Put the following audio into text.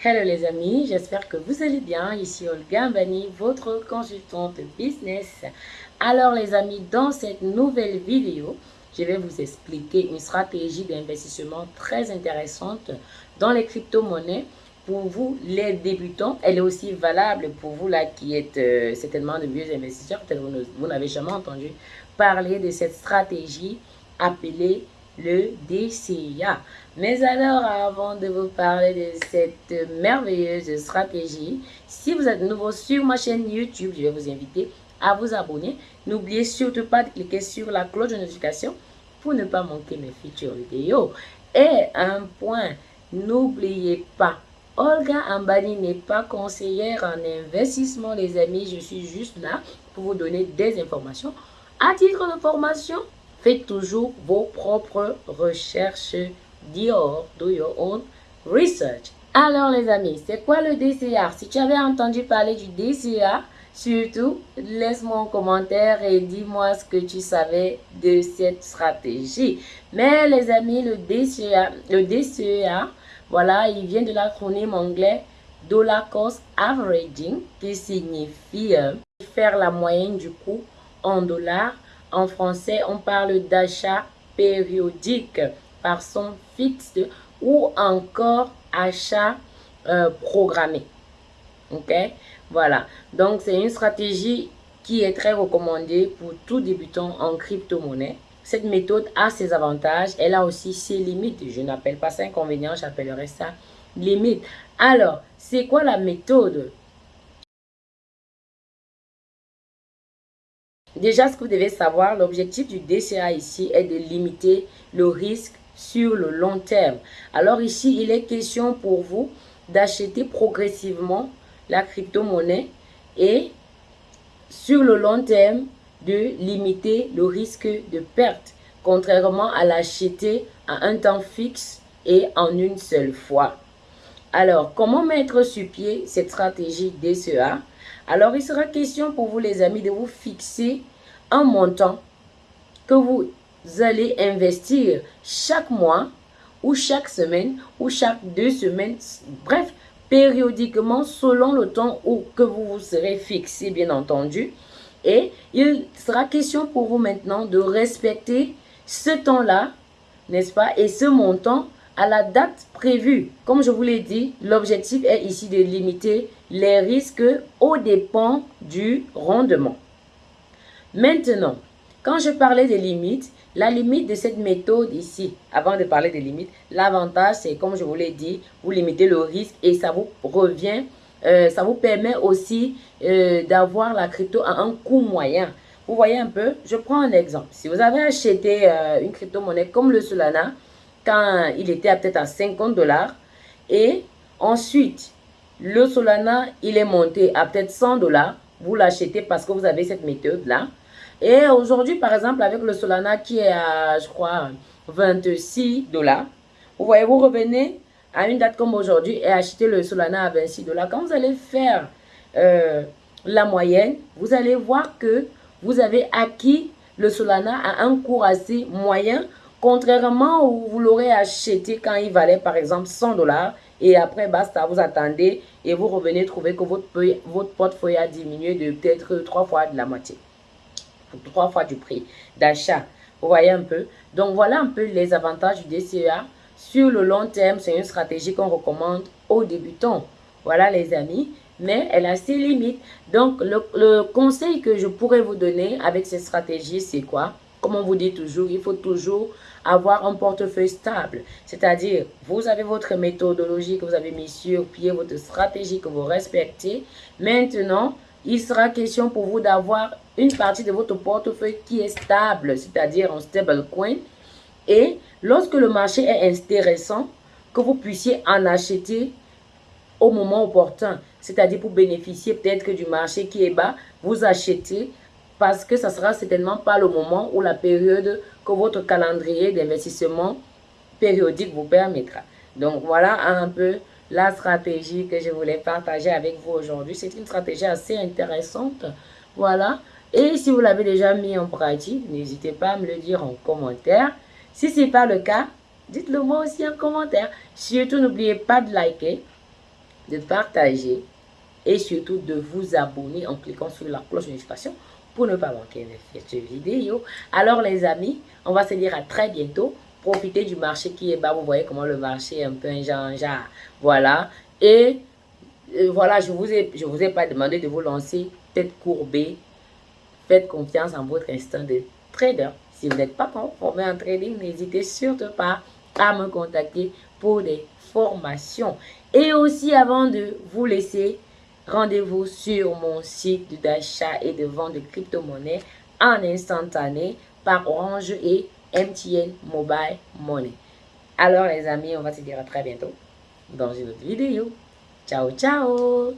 Hello les amis, j'espère que vous allez bien. Ici Olga Bani, votre consultante business. Alors les amis, dans cette nouvelle vidéo, je vais vous expliquer une stratégie d'investissement très intéressante dans les crypto-monnaies pour vous les débutants. Elle est aussi valable pour vous là qui êtes euh, certainement de vieux investisseurs. Peut-être vous n'avez jamais entendu parler de cette stratégie appelée le DCA. Mais alors, avant de vous parler de cette merveilleuse stratégie, si vous êtes nouveau sur ma chaîne YouTube, je vais vous inviter à vous abonner. N'oubliez surtout pas de cliquer sur la cloche de notification pour ne pas manquer mes futures vidéos. Et un point, n'oubliez pas, Olga Ambani n'est pas conseillère en investissement, les amis. Je suis juste là pour vous donner des informations. À titre de formation, Faites toujours vos propres recherches. Do your own research. Alors les amis, c'est quoi le DCA Si tu avais entendu parler du DCA, surtout laisse-moi un commentaire et dis-moi ce que tu savais de cette stratégie. Mais les amis, le DCA, le DCA, voilà, il vient de l'acronyme anglais Dollar Cost Averaging, qui signifie euh, faire la moyenne du coût en dollars en français, on parle d'achat périodique par son fixe ou encore achat euh, programmé. Ok? Voilà. Donc, c'est une stratégie qui est très recommandée pour tout débutant en crypto-monnaie. Cette méthode a ses avantages, elle a aussi ses limites. Je n'appelle pas ça inconvénient, j'appellerais ça limite. Alors, c'est quoi la méthode Déjà, ce que vous devez savoir, l'objectif du DCA ici est de limiter le risque sur le long terme. Alors ici, il est question pour vous d'acheter progressivement la crypto-monnaie et sur le long terme, de limiter le risque de perte, contrairement à l'acheter à un temps fixe et en une seule fois. Alors, comment mettre sur pied cette stratégie DCA alors, il sera question pour vous, les amis, de vous fixer un montant que vous allez investir chaque mois ou chaque semaine ou chaque deux semaines. Bref, périodiquement selon le temps où que vous vous serez fixé, bien entendu. Et il sera question pour vous maintenant de respecter ce temps-là, n'est-ce pas, et ce montant à la date prévue. Comme je vous l'ai dit, l'objectif est ici de limiter les risques au dépens du rendement. Maintenant, quand je parlais des limites, la limite de cette méthode ici, avant de parler des limites, l'avantage c'est comme je vous l'ai dit, vous limitez le risque et ça vous revient, euh, ça vous permet aussi euh, d'avoir la crypto à un coût moyen. Vous voyez un peu, je prends un exemple. Si vous avez acheté euh, une crypto-monnaie comme le Solana, il était peut-être à 50 dollars. Et ensuite, le Solana, il est monté à peut-être 100 dollars. Vous l'achetez parce que vous avez cette méthode-là. Et aujourd'hui, par exemple, avec le Solana qui est à, je crois, 26 dollars. Vous voyez, vous revenez à une date comme aujourd'hui et achetez le Solana à 26 dollars. Quand vous allez faire euh, la moyenne, vous allez voir que vous avez acquis le Solana à un cours assez moyen Contrairement où vous l'aurez acheté quand il valait par exemple 100 dollars et après basta, vous attendez et vous revenez trouver que votre, votre portefeuille a diminué de peut-être trois fois de la moitié. Trois fois du prix d'achat. Vous voyez un peu? Donc voilà un peu les avantages du DCA. Sur le long terme, c'est une stratégie qu'on recommande aux débutants. Voilà les amis mais elle a ses limites. Donc, le, le, conseil que je pourrais vous donner avec cette stratégie, c'est quoi? Comme on vous dit toujours, il faut toujours avoir un portefeuille stable. C'est-à-dire, vous avez votre méthodologie que vous avez mis sur pied, votre stratégie que vous respectez. Maintenant, il sera question pour vous d'avoir une partie de votre portefeuille qui est stable, c'est-à-dire en stable coin. Et lorsque le marché est intéressant, que vous puissiez en acheter au moment opportun. C'est-à-dire pour bénéficier peut-être du marché qui est bas, vous achetez parce que ça sera certainement pas le moment ou la période que votre calendrier d'investissement périodique vous permettra. Donc voilà un peu la stratégie que je voulais partager avec vous aujourd'hui. C'est une stratégie assez intéressante. Voilà. Et si vous l'avez déjà mis en pratique, n'hésitez pas à me le dire en commentaire. Si ce n'est pas le cas, dites-le moi aussi en commentaire. Surtout, n'oubliez pas de liker de partager et surtout de vous abonner en cliquant sur la cloche de notification pour ne pas manquer une vidéo. Alors les amis, on va se dire à très bientôt. Profitez du marché qui est bas. Vous voyez comment le marché est un peu un genre. Voilà. Et euh, voilà, je vous ai, je vous ai pas demandé de vous lancer tête courbée. Faites confiance en votre instinct de trader. Si vous n'êtes pas formé en trading, n'hésitez surtout pas à me contacter pour des formations. Et aussi, avant de vous laisser, rendez-vous sur mon site d'achat et de vente de crypto-monnaies en instantané par Orange et MTN Mobile Money. Alors les amis, on va se dire à très bientôt dans une autre vidéo. Ciao, ciao